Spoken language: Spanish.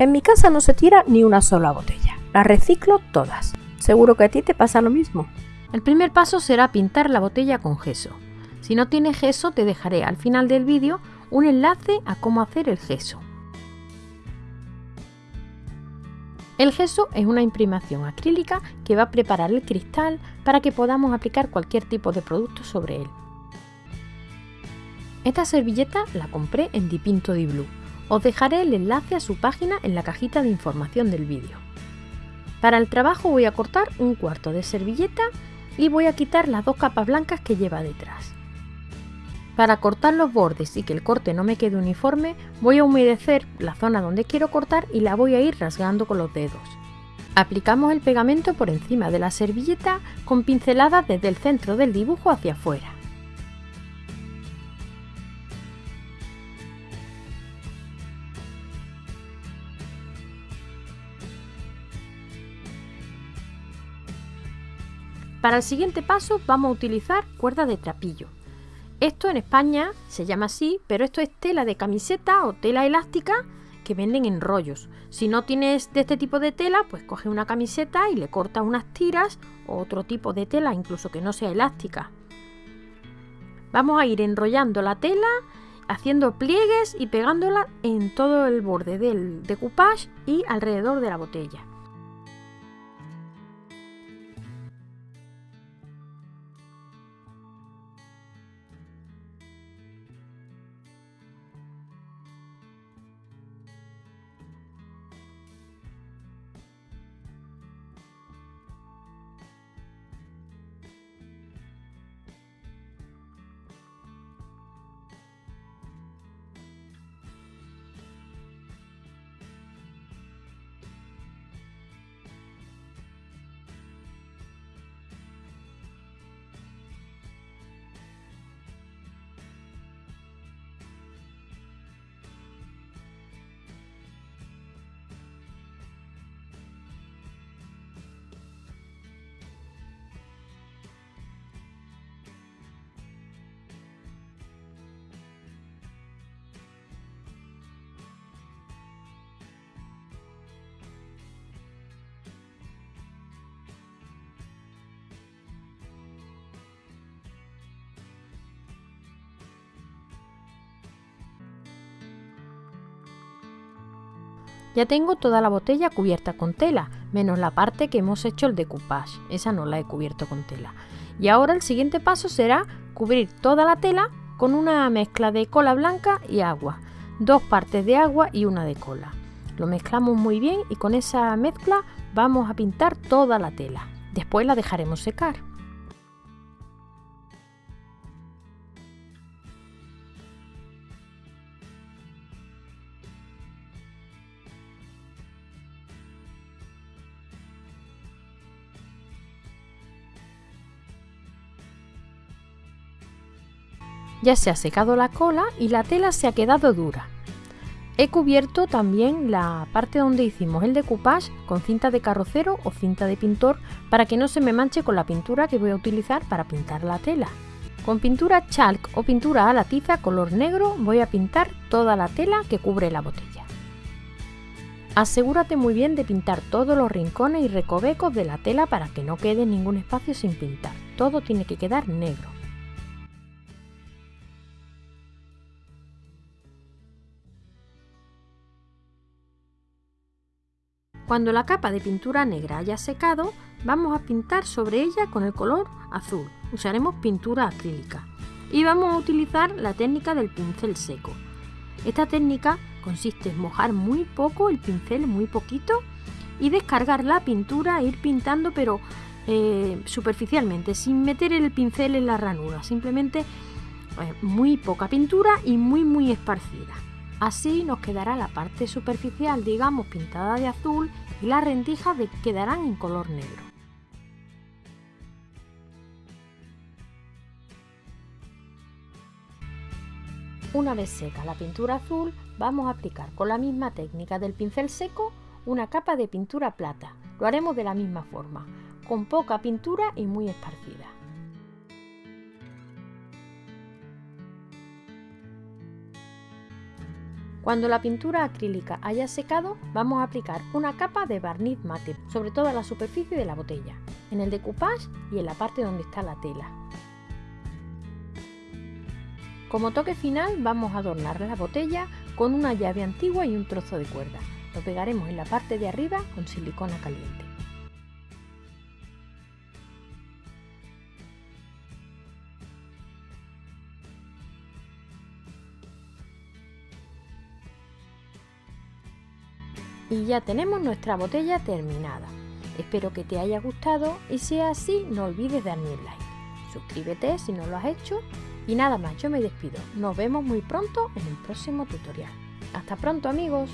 En mi casa no se tira ni una sola botella, las reciclo todas. Seguro que a ti te pasa lo mismo. El primer paso será pintar la botella con gesso. Si no tienes gesso te dejaré al final del vídeo un enlace a cómo hacer el gesso. El gesso es una imprimación acrílica que va a preparar el cristal para que podamos aplicar cualquier tipo de producto sobre él. Esta servilleta la compré en Dipinto di Blue. Os dejaré el enlace a su página en la cajita de información del vídeo. Para el trabajo voy a cortar un cuarto de servilleta y voy a quitar las dos capas blancas que lleva detrás. Para cortar los bordes y que el corte no me quede uniforme, voy a humedecer la zona donde quiero cortar y la voy a ir rasgando con los dedos. Aplicamos el pegamento por encima de la servilleta con pinceladas desde el centro del dibujo hacia afuera. Para el siguiente paso vamos a utilizar cuerda de trapillo. Esto en España se llama así, pero esto es tela de camiseta o tela elástica que venden en rollos. Si no tienes de este tipo de tela, pues coge una camiseta y le cortas unas tiras o otro tipo de tela, incluso que no sea elástica. Vamos a ir enrollando la tela, haciendo pliegues y pegándola en todo el borde del decoupage y alrededor de la botella. Ya tengo toda la botella cubierta con tela, menos la parte que hemos hecho el decoupage, esa no la he cubierto con tela. Y ahora el siguiente paso será cubrir toda la tela con una mezcla de cola blanca y agua, dos partes de agua y una de cola. Lo mezclamos muy bien y con esa mezcla vamos a pintar toda la tela. Después la dejaremos secar. Ya se ha secado la cola y la tela se ha quedado dura. He cubierto también la parte donde hicimos el decoupage con cinta de carrocero o cinta de pintor para que no se me manche con la pintura que voy a utilizar para pintar la tela. Con pintura chalk o pintura a la tiza color negro voy a pintar toda la tela que cubre la botella. Asegúrate muy bien de pintar todos los rincones y recovecos de la tela para que no quede ningún espacio sin pintar. Todo tiene que quedar negro. Cuando la capa de pintura negra haya secado, vamos a pintar sobre ella con el color azul. Usaremos pintura acrílica. Y vamos a utilizar la técnica del pincel seco. Esta técnica consiste en mojar muy poco el pincel, muy poquito, y descargar la pintura e ir pintando pero eh, superficialmente, sin meter el pincel en la ranura, simplemente eh, muy poca pintura y muy muy esparcida. Así nos quedará la parte superficial, digamos, pintada de azul y las rendijas quedarán en color negro. Una vez seca la pintura azul, vamos a aplicar con la misma técnica del pincel seco una capa de pintura plata. Lo haremos de la misma forma, con poca pintura y muy esparcida. Cuando la pintura acrílica haya secado, vamos a aplicar una capa de barniz mate sobre toda la superficie de la botella, en el decoupage y en la parte donde está la tela. Como toque final vamos a adornar la botella con una llave antigua y un trozo de cuerda. Lo pegaremos en la parte de arriba con silicona caliente. Y ya tenemos nuestra botella terminada. Espero que te haya gustado y si es así no olvides darme un like. Suscríbete si no lo has hecho y nada más, yo me despido. Nos vemos muy pronto en el próximo tutorial. Hasta pronto amigos.